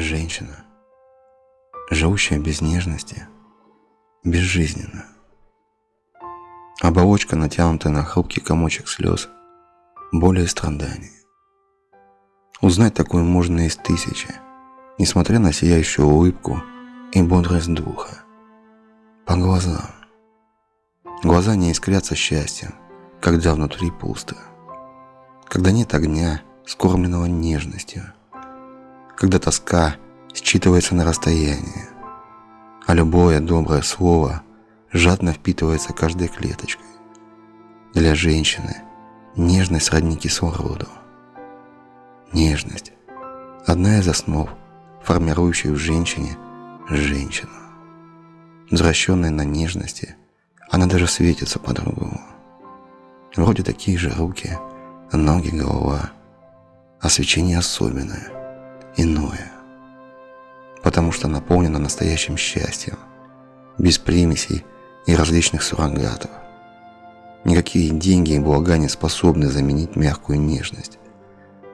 Женщина, живущая без нежности, безжизненна. Оболочка, натянутая на хрупкий комочек слез, боли и страданий. Узнать такое можно из тысячи, несмотря на сияющую улыбку и бодрость духа. По глазам. Глаза не искрятся счастьем, когда внутри пусто. Когда нет огня, скормленного нежностью. Когда тоска считывается на расстоянии, а любое доброе слово жадно впитывается каждой клеточкой. Для женщины нежность сродни кислороду. Нежность – одна из основ, формирующих в женщине женщину. Возвращенная на нежности – она даже светится по-другому. Вроде такие же руки, ноги, голова. А свечение особенное, иное. Потому что наполнено настоящим счастьем, без примесей и различных суррогатов. Никакие деньги и блага не способны заменить мягкую нежность,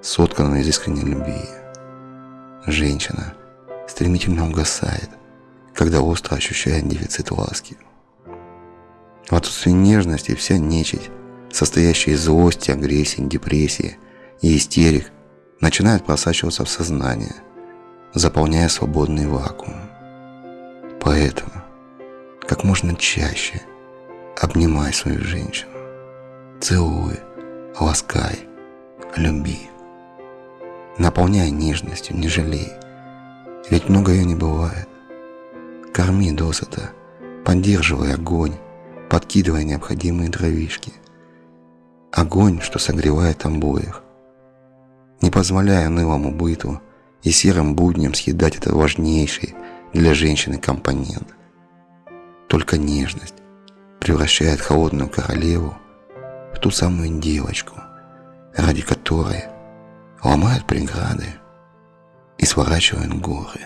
сотканную из искренней любви. Женщина стремительно угасает, когда остро ощущает дефицит ласки. В отсутствии нежности вся нечисть, состоящая из злости, агрессии, депрессии и истерик, начинает просачиваться в сознание, заполняя свободный вакуум. Поэтому как можно чаще обнимай свою женщину, целуй, ласкай, люби. Наполняй нежностью, не жалей, ведь много ее не бывает. Корми досыта, поддерживай огонь, подкидывая необходимые дровишки. Огонь, что согревает обоих. Не позволяя нылому быту и серым будням съедать этот важнейший для женщины компонент. Только нежность превращает холодную королеву в ту самую девочку, ради которой ломают преграды и сворачивают горы.